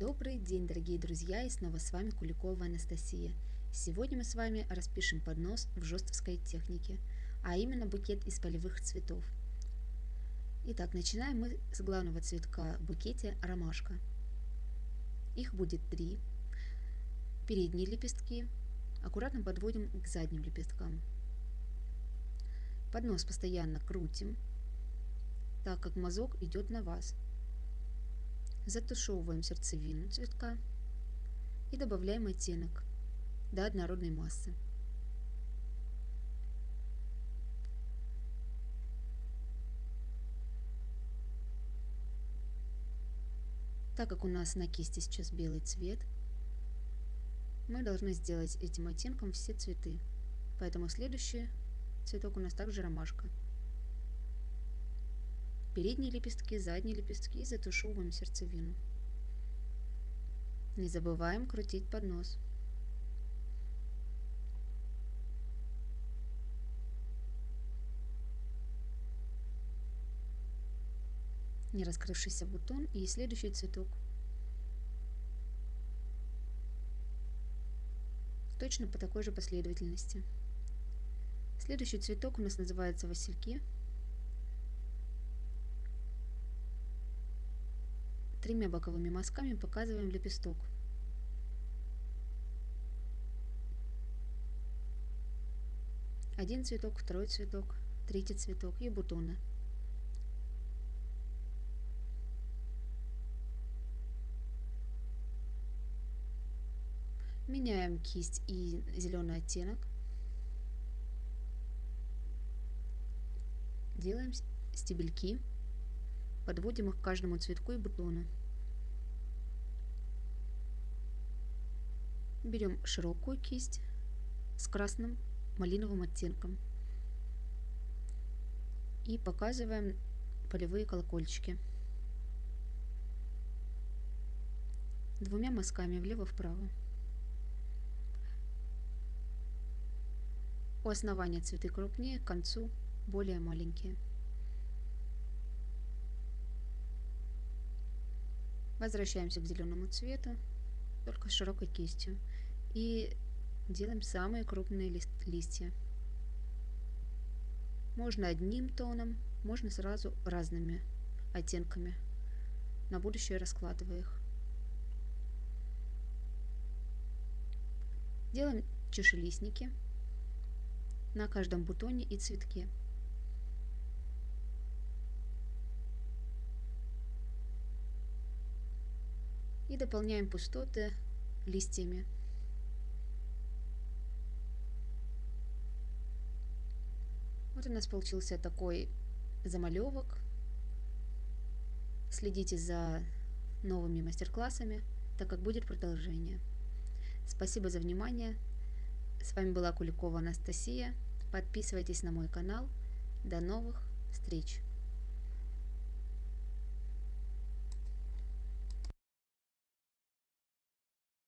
Добрый день, дорогие друзья, и снова с вами Куликова Анастасия. Сегодня мы с вами распишем поднос в жестовской технике, а именно букет из полевых цветов. Итак, начинаем мы с главного цветка в букете ромашка. Их будет три. Передние лепестки аккуратно подводим к задним лепесткам. Поднос постоянно крутим, так как мазок идет на вас. Затушевываем сердцевину цветка и добавляем оттенок до однородной массы. Так как у нас на кисти сейчас белый цвет, мы должны сделать этим оттенком все цветы. Поэтому следующий цветок у нас также ромашка передние лепестки, задние лепестки, затушевываем сердцевину. Не забываем крутить поднос. Не раскрывшийся бутон и следующий цветок. Точно по такой же последовательности. Следующий цветок у нас называется васильки. Тремя боковыми мазками показываем лепесток. Один цветок, второй цветок, третий цветок и бутоны. Меняем кисть и зеленый оттенок. Делаем стебельки. Подводим их к каждому цветку и бутону. Берем широкую кисть с красным малиновым оттенком и показываем полевые колокольчики. Двумя мазками влево-вправо. У основания цветы крупнее, к концу более маленькие. Возвращаемся к зеленому цвету, только с широкой кистью. И делаем самые крупные лист листья. Можно одним тоном, можно сразу разными оттенками. На будущее раскладывая их. Делаем чашелистники на каждом бутоне и цветке. И дополняем пустоты листьями. Вот у нас получился такой замалевок. Следите за новыми мастер-классами, так как будет продолжение. Спасибо за внимание. С вами была Куликова Анастасия. Подписывайтесь на мой канал. До новых встреч!